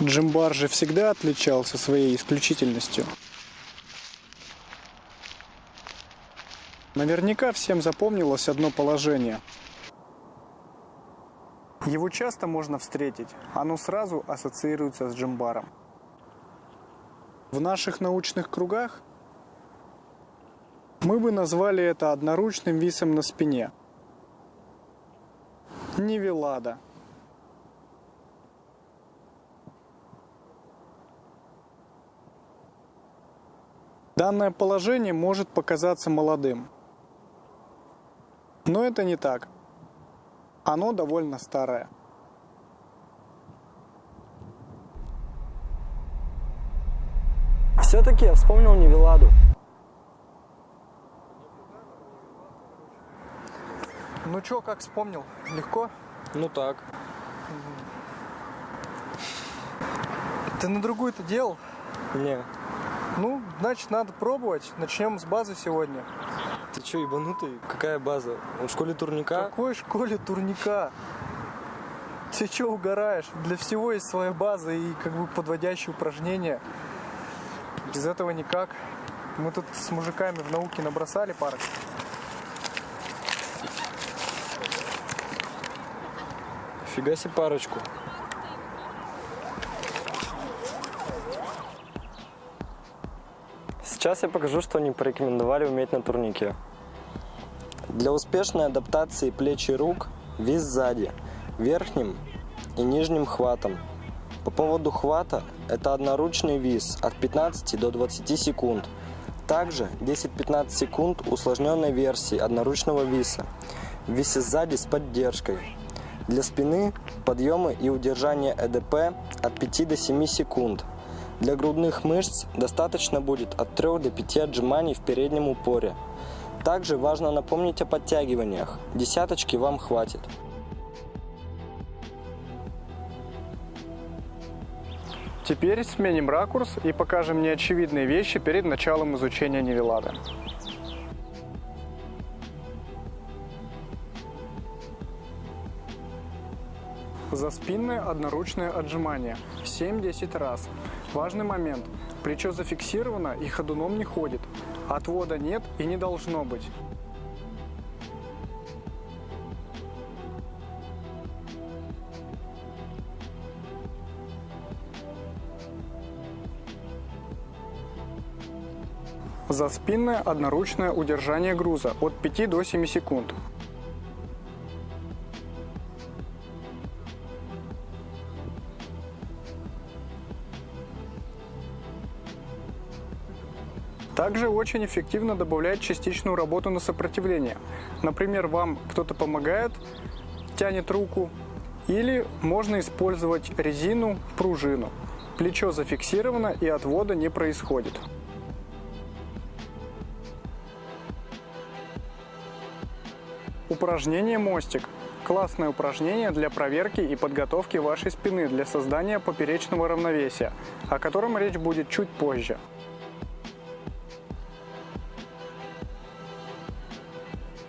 Джимбар же всегда отличался своей исключительностью. Наверняка всем запомнилось одно положение. Его часто можно встретить, оно сразу ассоциируется с джимбаром. В наших научных кругах мы бы назвали это одноручным висом на спине. Невелада. Данное положение может показаться молодым. Но это не так. Оно довольно старое. Все-таки я вспомнил Невеладу. Ну чё, как вспомнил? Легко? Ну так. Ты на другую-то делал? Не. Ну, значит, надо пробовать. Начнем с базы сегодня. Ты что, ебанутый? Какая база? Он в школе турника? В какой школе турника? Ты что угораешь? Для всего есть своя база и как бы подводящие упражнения. Без этого никак. Мы тут с мужиками в науке набросали парочку. Фига себе парочку. Сейчас я покажу, что они порекомендовали уметь на турнике. Для успешной адаптации плеч и рук вис сзади, верхним и нижним хватом. По поводу хвата это одноручный вис от 15 до 20 секунд. Также 10-15 секунд усложненной версии одноручного виса. Висе сзади с поддержкой. Для спины подъемы и удержание ЭДП от 5 до 7 секунд. Для грудных мышц достаточно будет от 3 до 5 отжиманий в переднем упоре. Также важно напомнить о подтягиваниях. Десяточки вам хватит. Теперь сменим ракурс и покажем неочевидные вещи перед началом изучения Невелады. За спинное одноручное отжимание 7-10 раз. Важный момент. Плечо зафиксировано и ходуном не ходит. Отвода нет и не должно быть. За спинное одноручное удержание груза от 5 до 7 секунд. Также очень эффективно добавлять частичную работу на сопротивление. Например, вам кто-то помогает, тянет руку, или можно использовать резину, пружину. Плечо зафиксировано и отвода не происходит. Упражнение мостик. Классное упражнение для проверки и подготовки вашей спины для создания поперечного равновесия, о котором речь будет чуть позже.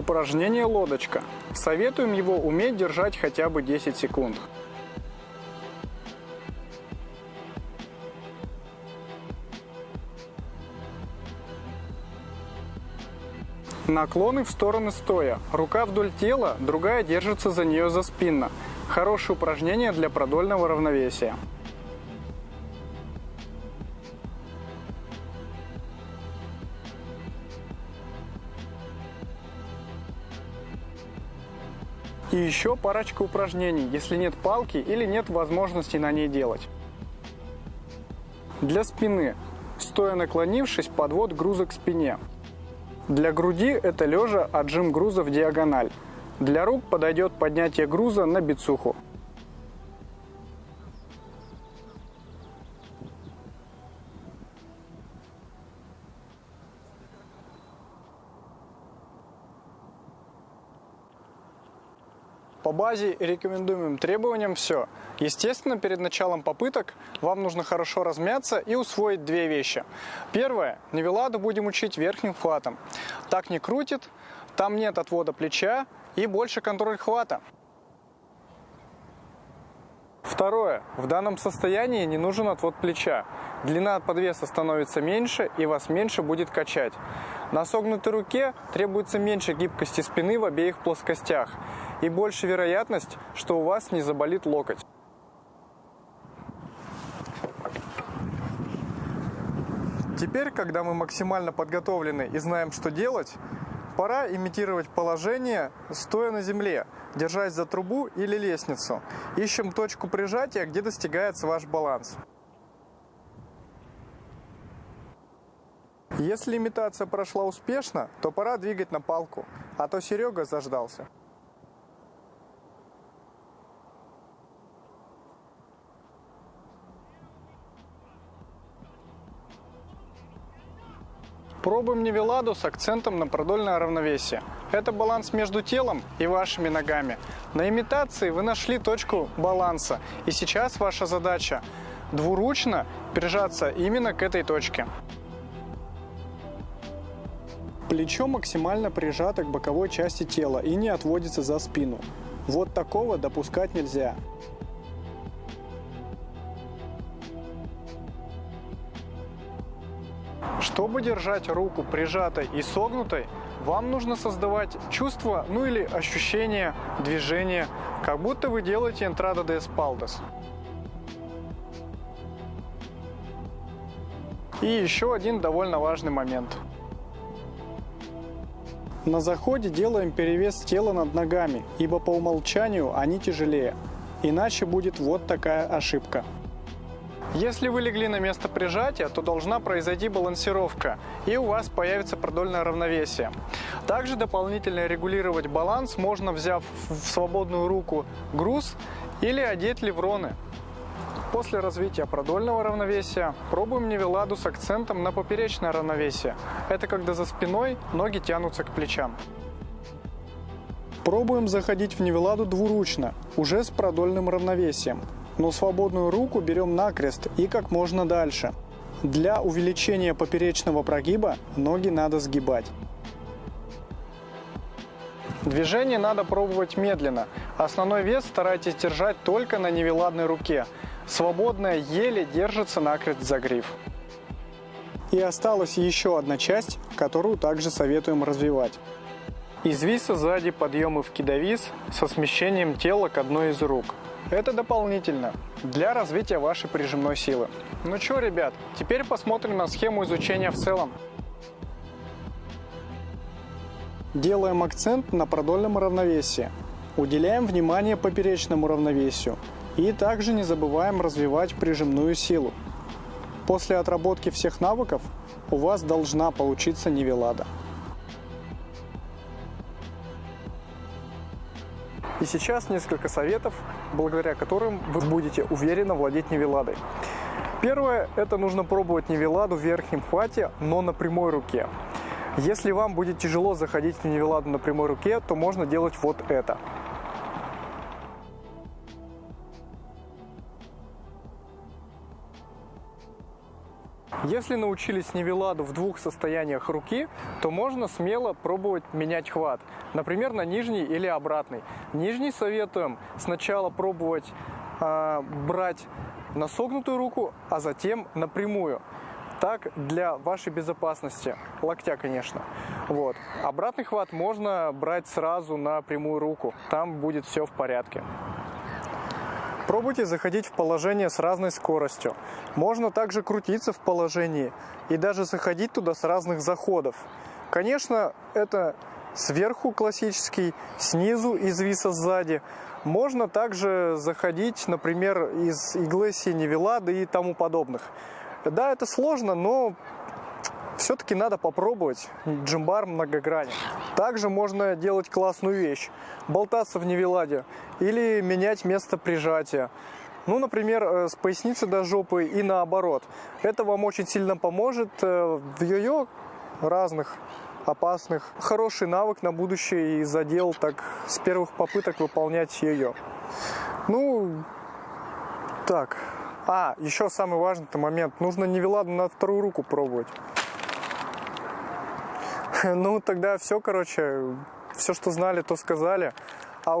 Упражнение лодочка. Советуем его уметь держать хотя бы 10 секунд. Наклоны в стороны стоя. Рука вдоль тела, другая держится за нее за спинно. Хорошее упражнение для продольного равновесия. И еще парочка упражнений, если нет палки или нет возможности на ней делать. Для спины. Стоя наклонившись, подвод груза к спине. Для груди это лежа отжим груза в диагональ. Для рук подойдет поднятие груза на бицуху. По базе и рекомендуемым требованиям все. Естественно, перед началом попыток вам нужно хорошо размяться и усвоить две вещи. Первое. Невеладу будем учить верхним хватом. Так не крутит, там нет отвода плеча и больше контроль хвата. Второе. В данном состоянии не нужен отвод плеча. Длина подвеса становится меньше и вас меньше будет качать. На согнутой руке требуется меньше гибкости спины в обеих плоскостях и больше вероятность, что у вас не заболит локоть. Теперь, когда мы максимально подготовлены и знаем, что делать, пора имитировать положение, стоя на земле, держась за трубу или лестницу. Ищем точку прижатия, где достигается ваш баланс. Если имитация прошла успешно, то пора двигать на палку, а то Серега заждался. Пробуем невеладу с акцентом на продольное равновесие. Это баланс между телом и вашими ногами. На имитации вы нашли точку баланса, и сейчас ваша задача двуручно прижаться именно к этой точке. Плечо максимально прижато к боковой части тела и не отводится за спину. Вот такого допускать нельзя. Чтобы держать руку прижатой и согнутой, вам нужно создавать чувство, ну или ощущение движения, как будто вы делаете entrada de espaldas. И еще один довольно важный момент. На заходе делаем перевес тела над ногами, ибо по умолчанию они тяжелее. Иначе будет вот такая ошибка. Если вы легли на место прижатия, то должна произойти балансировка, и у вас появится продольное равновесие. Также дополнительно регулировать баланс можно, взяв в свободную руку груз или одеть левроны. После развития продольного равновесия пробуем невеладу с акцентом на поперечное равновесие. Это когда за спиной ноги тянутся к плечам. Пробуем заходить в невеладу двуручно, уже с продольным равновесием но свободную руку берем накрест и как можно дальше. Для увеличения поперечного прогиба ноги надо сгибать. Движение надо пробовать медленно. Основной вес старайтесь держать только на невеладной руке. Свободная еле держится накрест за гриф. И осталась еще одна часть, которую также советуем развивать. Из виса сзади подъемы в кидовис со смещением тела к одной из рук. Это дополнительно для развития вашей прижимной силы. Ну что, ребят, теперь посмотрим на схему изучения в целом. Делаем акцент на продольном равновесии. Уделяем внимание поперечному равновесию. И также не забываем развивать прижимную силу. После отработки всех навыков у вас должна получиться нивелада. И сейчас несколько советов, благодаря которым вы будете уверенно владеть невеладой. Первое – это нужно пробовать невеладу в верхнем хвате, но на прямой руке. Если вам будет тяжело заходить в невеладу на прямой руке, то можно делать вот это – Если научились нивеладу в двух состояниях руки, то можно смело пробовать менять хват. Например, на нижний или обратный. Нижний советуем сначала пробовать э, брать на согнутую руку, а затем напрямую. Так для вашей безопасности, локтя, конечно. Вот. Обратный хват можно брать сразу на прямую руку, там будет все в порядке. Пробуйте заходить в положение с разной скоростью. Можно также крутиться в положении и даже заходить туда с разных заходов. Конечно, это сверху классический, снизу из виса сзади. Можно также заходить, например, из иглы синевелады и тому подобных. Да, это сложно, но все-таки надо попробовать джимбар многогранен. Также можно делать классную вещь. Болтаться в невеладе или менять место прижатия. Ну, например, э, с поясницы до жопы и наоборот. Это вам очень сильно поможет э, в йо-йо разных опасных. Хороший навык на будущее и задел так с первых попыток выполнять йо-йо. Ну, так. А, еще самый важный момент. Нужно невеладу на вторую руку пробовать. Ну, тогда все, короче, все, что знали, то сказали. А